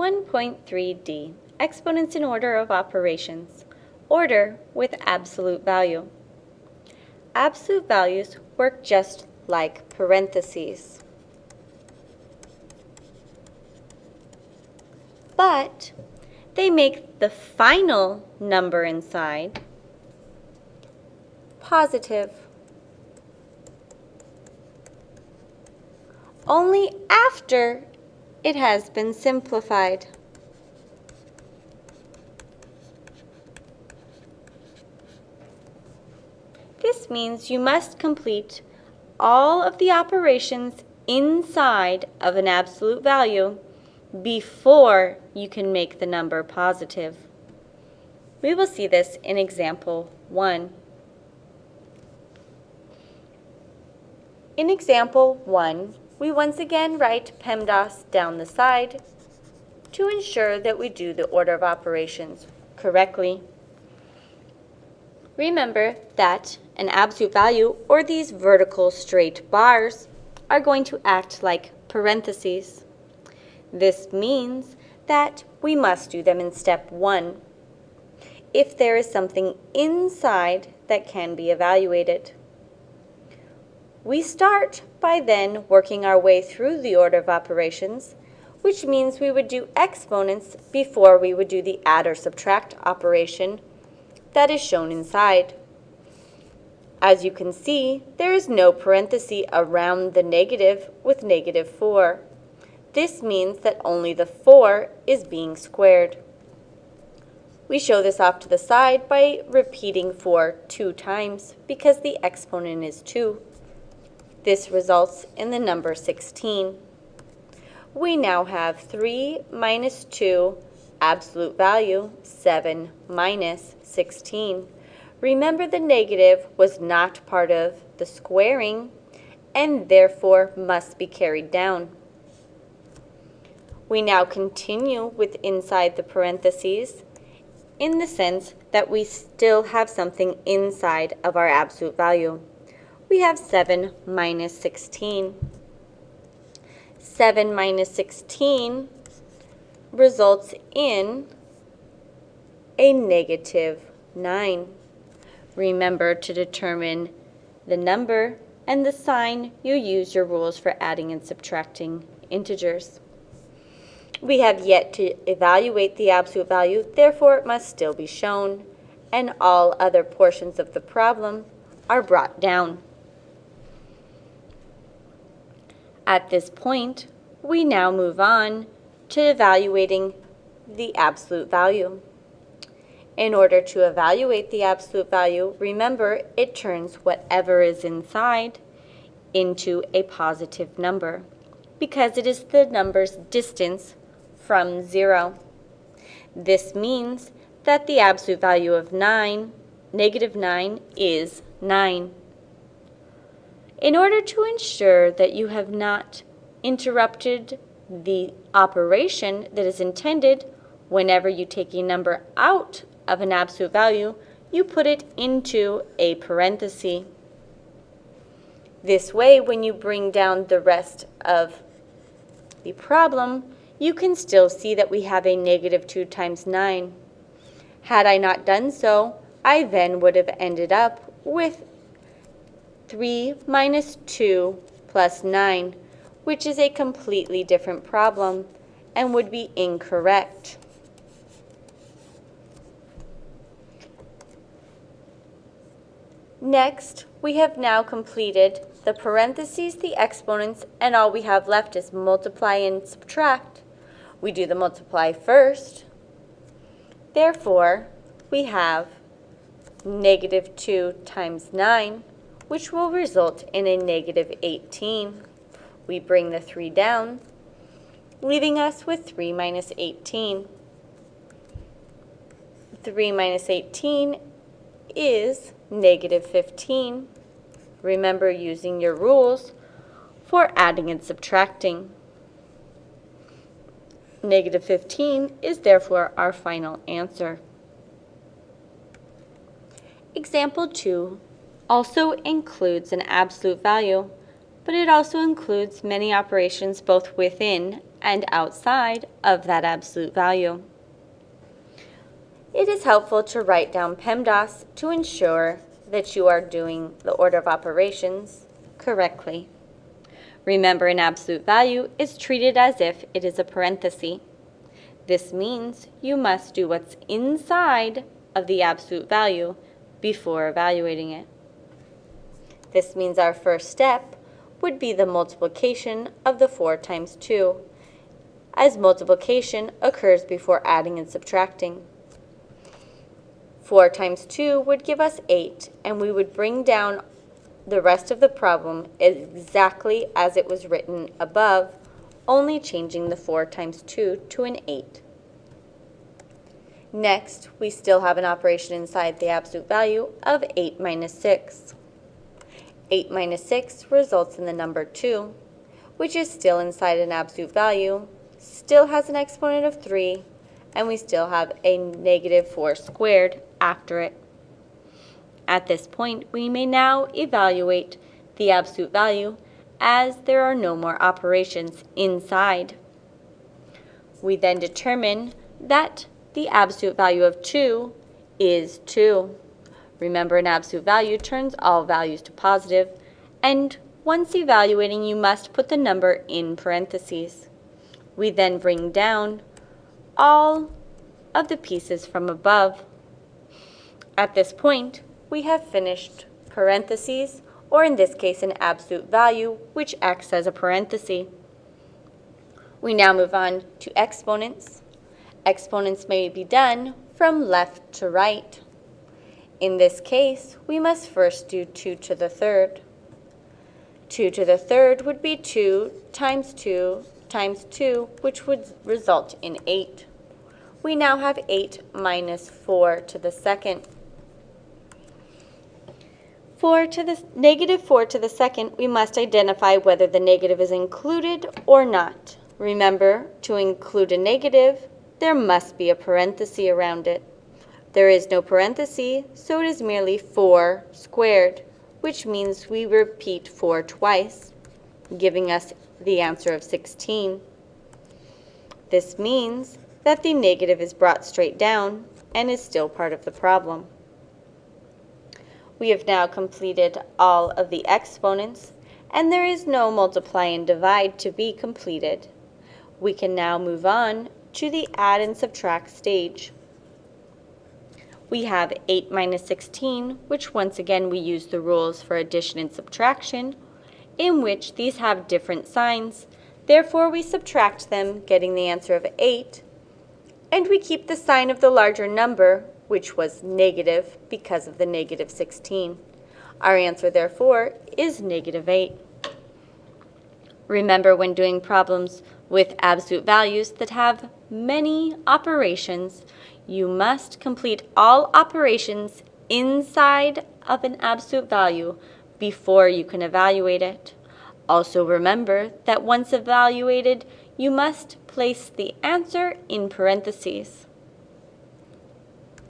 1.3d, exponents in order of operations, order with absolute value. Absolute values work just like parentheses. But they make the final number inside positive. Only after it has been simplified. This means you must complete all of the operations inside of an absolute value before you can make the number positive. We will see this in example 1. In example 1, we once again write PEMDAS down the side to ensure that we do the order of operations correctly. Remember that an absolute value, or these vertical straight bars, are going to act like parentheses. This means that we must do them in step one if there is something inside that can be evaluated. We start by then working our way through the order of operations, which means we would do exponents before we would do the add or subtract operation that is shown inside. As you can see, there is no parenthesis around the negative with negative 4. This means that only the 4 is being squared. We show this off to the side by repeating 4 two times because the exponent is 2. This results in the number 16. We now have 3 minus 2 absolute value, 7 minus 16. Remember the negative was not part of the squaring and therefore must be carried down. We now continue with inside the parentheses in the sense that we still have something inside of our absolute value we have 7 minus 16. 7 minus 16 results in a negative 9. Remember to determine the number and the sign you use your rules for adding and subtracting integers. We have yet to evaluate the absolute value, therefore it must still be shown, and all other portions of the problem are brought down. At this point, we now move on to evaluating the absolute value. In order to evaluate the absolute value, remember it turns whatever is inside into a positive number because it is the number's distance from 0. This means that the absolute value of 9, negative 9, is 9. In order to ensure that you have not interrupted the operation that is intended, whenever you take a number out of an absolute value, you put it into a parenthesis. This way, when you bring down the rest of the problem, you can still see that we have a negative 2 times 9. Had I not done so, I then would have ended up with 3 minus 2 plus 9, which is a completely different problem and would be incorrect. Next, we have now completed the parentheses, the exponents, and all we have left is multiply and subtract. We do the multiply first. Therefore, we have negative 2 times 9 which will result in a negative 18. We bring the 3 down, leaving us with 3 minus 18. 3 minus 18 is negative 15. Remember using your rules for adding and subtracting. Negative 15 is therefore our final answer. Example 2 also includes an absolute value, but it also includes many operations both within and outside of that absolute value. It is helpful to write down PEMDAS to ensure that you are doing the order of operations correctly. Remember, an absolute value is treated as if it is a parenthesis. This means you must do what's inside of the absolute value before evaluating it. This means our first step would be the multiplication of the 4 times 2, as multiplication occurs before adding and subtracting. 4 times 2 would give us 8, and we would bring down the rest of the problem exactly as it was written above, only changing the 4 times 2 to an 8. Next, we still have an operation inside the absolute value of 8 minus 6. 8 minus 6 results in the number 2, which is still inside an absolute value, still has an exponent of 3, and we still have a negative 4 squared after it. At this point, we may now evaluate the absolute value as there are no more operations inside. We then determine that the absolute value of 2 is 2. Remember, an absolute value turns all values to positive, and once evaluating, you must put the number in parentheses. We then bring down all of the pieces from above. At this point, we have finished parentheses, or in this case, an absolute value, which acts as a parenthesis. We now move on to exponents. Exponents may be done from left to right. In this case, we must first do 2 to the third. 2 to the third would be 2 times 2 times 2, which would result in 8. We now have 8 minus 4 to the second. 4 to the negative 4 to the second, we must identify whether the negative is included or not. Remember, to include a negative, there must be a parenthesis around it. There is no parenthesis, so it is merely 4 squared, which means we repeat 4 twice, giving us the answer of 16. This means that the negative is brought straight down and is still part of the problem. We have now completed all of the exponents, and there is no multiply and divide to be completed. We can now move on to the add and subtract stage. We have 8 minus 16, which once again we use the rules for addition and subtraction, in which these have different signs. Therefore, we subtract them, getting the answer of 8, and we keep the sign of the larger number, which was negative because of the negative 16. Our answer, therefore, is negative 8. Remember when doing problems with absolute values that have many operations, you must complete all operations inside of an absolute value before you can evaluate it. Also remember that once evaluated, you must place the answer in parentheses.